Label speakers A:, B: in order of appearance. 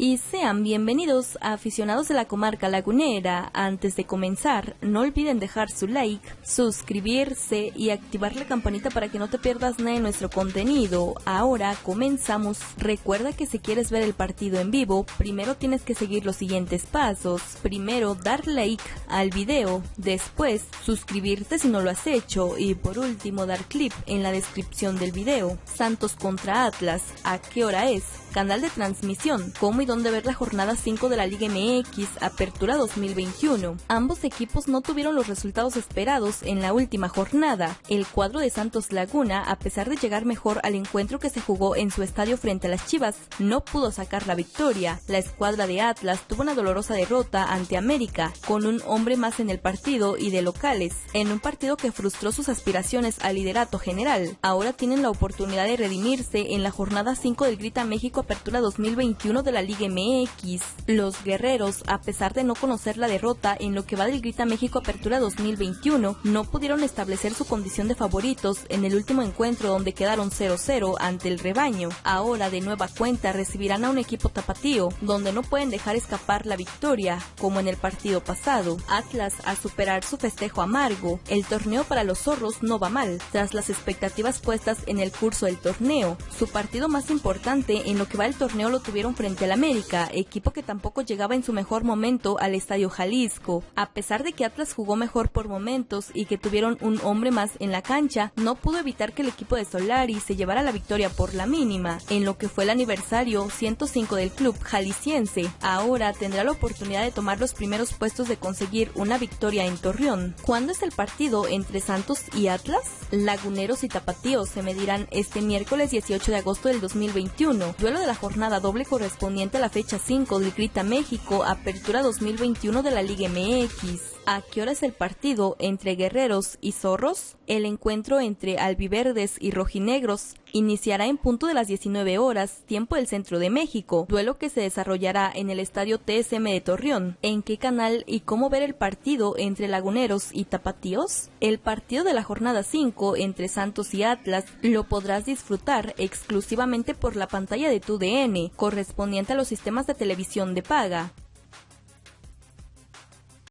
A: y sean bienvenidos a aficionados de la comarca lagunera. Antes de comenzar, no olviden dejar su like, suscribirse y activar la campanita para que no te pierdas nada de nuestro contenido. Ahora comenzamos. Recuerda que si quieres ver el partido en vivo, primero tienes que seguir los siguientes pasos. Primero, dar like al video, después suscribirte si no lo has hecho y por último dar clip en la descripción del video. Santos contra Atlas, ¿a qué hora es? canal de transmisión, cómo y dónde ver la jornada 5 de la Liga MX Apertura 2021. Ambos equipos no tuvieron los resultados esperados en la última jornada. El cuadro de Santos Laguna, a pesar de llegar mejor al encuentro que se jugó en su estadio frente a las Chivas, no pudo sacar la victoria. La escuadra de Atlas tuvo una dolorosa derrota ante América, con un hombre más en el partido y de locales, en un partido que frustró sus aspiraciones al liderato general. Ahora tienen la oportunidad de redimirse en la jornada 5 del Grita México Apertura 2021 de la Liga MX. Los guerreros, a pesar de no conocer la derrota en lo que va del Grita México Apertura 2021, no pudieron establecer su condición de favoritos en el último encuentro donde quedaron 0-0 ante el rebaño. Ahora de nueva cuenta recibirán a un equipo tapatío, donde no pueden dejar escapar la victoria, como en el partido pasado. Atlas a superar su festejo amargo. El torneo para los zorros no va mal, tras las expectativas puestas en el curso del torneo. Su partido más importante en lo que va el torneo lo tuvieron frente al América, equipo que tampoco llegaba en su mejor momento al Estadio Jalisco. A pesar de que Atlas jugó mejor por momentos y que tuvieron un hombre más en la cancha, no pudo evitar que el equipo de Solari se llevara la victoria por la mínima, en lo que fue el aniversario 105 del club jalisciense. Ahora tendrá la oportunidad de tomar los primeros puestos de conseguir una victoria en Torreón. ¿Cuándo es el partido entre Santos y Atlas? Laguneros y Tapatíos se medirán este miércoles 18 de agosto del 2021, duelo de la jornada doble correspondiente la fecha 5 del Grita México, Apertura 2021 de la Liga MX. ¿A qué hora es el partido entre guerreros y zorros? El encuentro entre albiverdes y rojinegros iniciará en punto de las 19 horas, tiempo del centro de México, duelo que se desarrollará en el estadio TSM de Torreón. ¿En qué canal y cómo ver el partido entre laguneros y tapatíos? El partido de la jornada 5 entre Santos y Atlas lo podrás disfrutar exclusivamente por la pantalla de tu DN, correspondiente a los sistemas de televisión de paga.